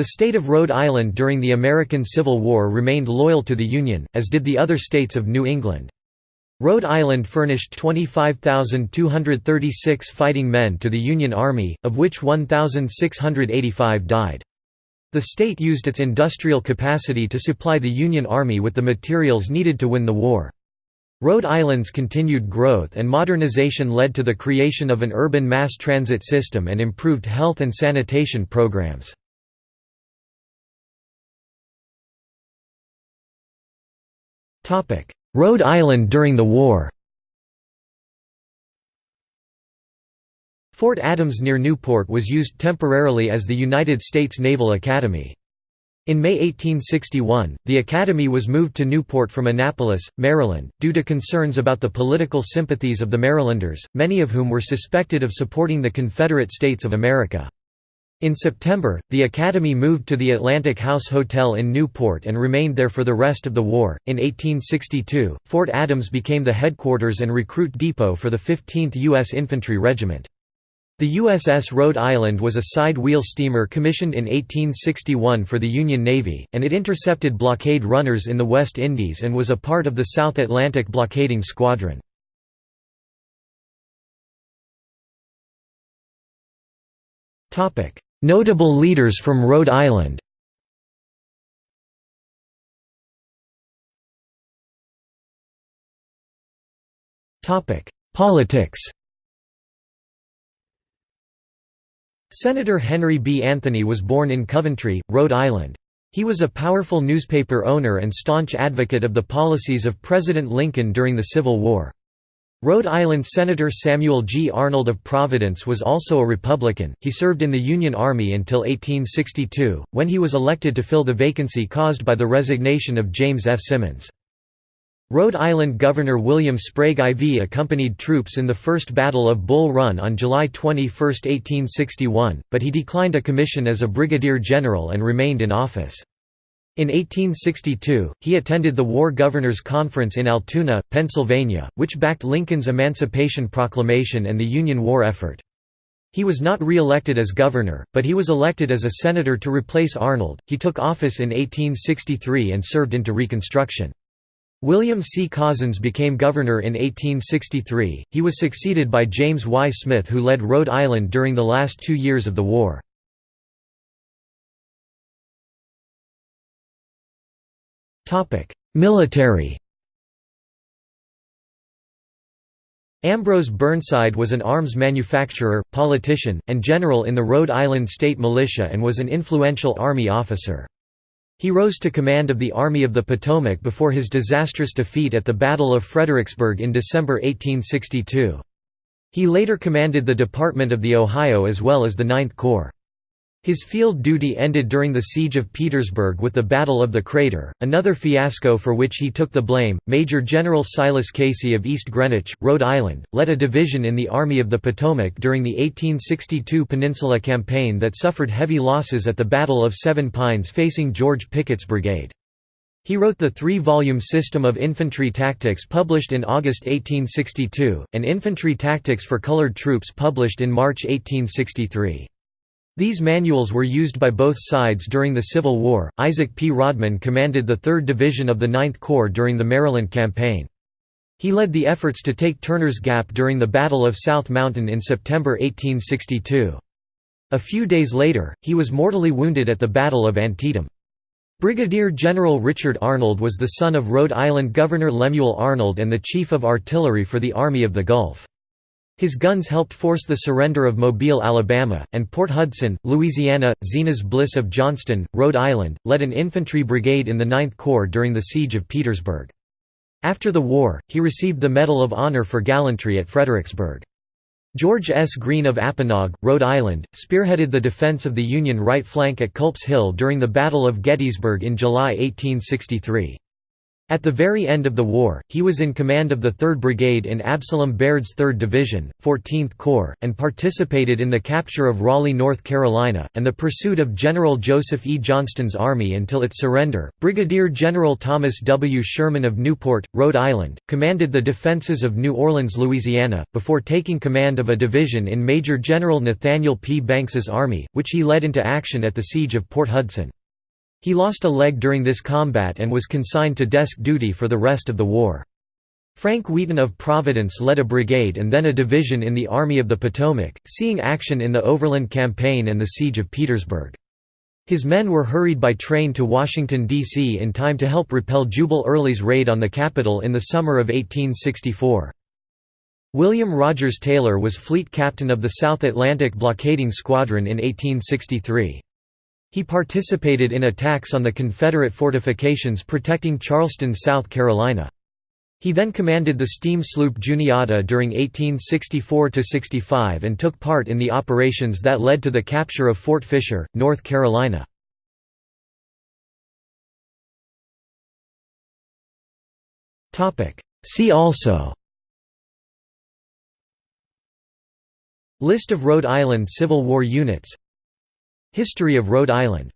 The state of Rhode Island during the American Civil War remained loyal to the Union, as did the other states of New England. Rhode Island furnished 25,236 fighting men to the Union Army, of which 1,685 died. The state used its industrial capacity to supply the Union Army with the materials needed to win the war. Rhode Island's continued growth and modernization led to the creation of an urban mass transit system and improved health and sanitation programs. Rhode Island during the war Fort Adams near Newport was used temporarily as the United States Naval Academy. In May 1861, the Academy was moved to Newport from Annapolis, Maryland, due to concerns about the political sympathies of the Marylanders, many of whom were suspected of supporting the Confederate States of America. In September, the Academy moved to the Atlantic House Hotel in Newport and remained there for the rest of the war. In 1862, Fort Adams became the headquarters and recruit depot for the 15th U.S. Infantry Regiment. The USS Rhode Island was a side-wheel steamer commissioned in 1861 for the Union Navy, and it intercepted blockade runners in the West Indies and was a part of the South Atlantic blockading squadron. Notable leaders from Rhode Island Politics Senator Henry B. Anthony was born in Coventry, Rhode Island. He was a powerful newspaper owner and staunch advocate of the policies of President Lincoln during the Civil War. Rhode Island Senator Samuel G. Arnold of Providence was also a Republican. He served in the Union Army until 1862, when he was elected to fill the vacancy caused by the resignation of James F. Simmons. Rhode Island Governor William Sprague IV accompanied troops in the First Battle of Bull Run on July 21, 1861, but he declined a commission as a brigadier general and remained in office. In 1862, he attended the War Governors Conference in Altoona, Pennsylvania, which backed Lincoln's Emancipation Proclamation and the Union war effort. He was not re-elected as governor, but he was elected as a senator to replace Arnold. He took office in 1863 and served into Reconstruction. William C. Cozzens became governor in 1863. He was succeeded by James Y. Smith who led Rhode Island during the last two years of the war. Military Ambrose Burnside was an arms manufacturer, politician, and general in the Rhode Island State Militia and was an influential Army officer. He rose to command of the Army of the Potomac before his disastrous defeat at the Battle of Fredericksburg in December 1862. He later commanded the Department of the Ohio as well as the Ninth Corps. His field duty ended during the Siege of Petersburg with the Battle of the Crater, another fiasco for which he took the blame. Major General Silas Casey of East Greenwich, Rhode Island, led a division in the Army of the Potomac during the 1862 Peninsula Campaign that suffered heavy losses at the Battle of Seven Pines facing George Pickett's brigade. He wrote the three-volume System of Infantry Tactics published in August 1862, and Infantry Tactics for Colored Troops published in March 1863. These manuals were used by both sides during the Civil War. Isaac P. Rodman commanded the 3rd Division of the Ninth Corps during the Maryland Campaign. He led the efforts to take Turner's Gap during the Battle of South Mountain in September 1862. A few days later, he was mortally wounded at the Battle of Antietam. Brigadier General Richard Arnold was the son of Rhode Island Governor Lemuel Arnold and the Chief of Artillery for the Army of the Gulf. His guns helped force the surrender of Mobile, Alabama, and Port Hudson, Louisiana. Zenas Bliss of Johnston, Rhode Island, led an infantry brigade in the Ninth Corps during the Siege of Petersburg. After the war, he received the Medal of Honor for gallantry at Fredericksburg. George S. Greene of Apponaug, Rhode Island, spearheaded the defense of the Union right flank at Culp's Hill during the Battle of Gettysburg in July 1863. At the very end of the war, he was in command of the 3rd Brigade in Absalom Baird's 3rd Division, 14th Corps, and participated in the capture of Raleigh, North Carolina, and the pursuit of General Joseph E. Johnston's army until its surrender. Brigadier General Thomas W. Sherman of Newport, Rhode Island, commanded the defenses of New Orleans, Louisiana, before taking command of a division in Major General Nathaniel P. Banks's army, which he led into action at the Siege of Port Hudson. He lost a leg during this combat and was consigned to desk duty for the rest of the war. Frank Wheaton of Providence led a brigade and then a division in the Army of the Potomac, seeing action in the Overland Campaign and the Siege of Petersburg. His men were hurried by train to Washington, D.C. in time to help repel Jubal Early's raid on the capital in the summer of 1864. William Rogers Taylor was fleet captain of the South Atlantic Blockading Squadron in 1863. He participated in attacks on the Confederate fortifications protecting Charleston, South Carolina. He then commanded the steam sloop Juniata during 1864–65 and took part in the operations that led to the capture of Fort Fisher, North Carolina. See also List of Rhode Island Civil War units History of Rhode Island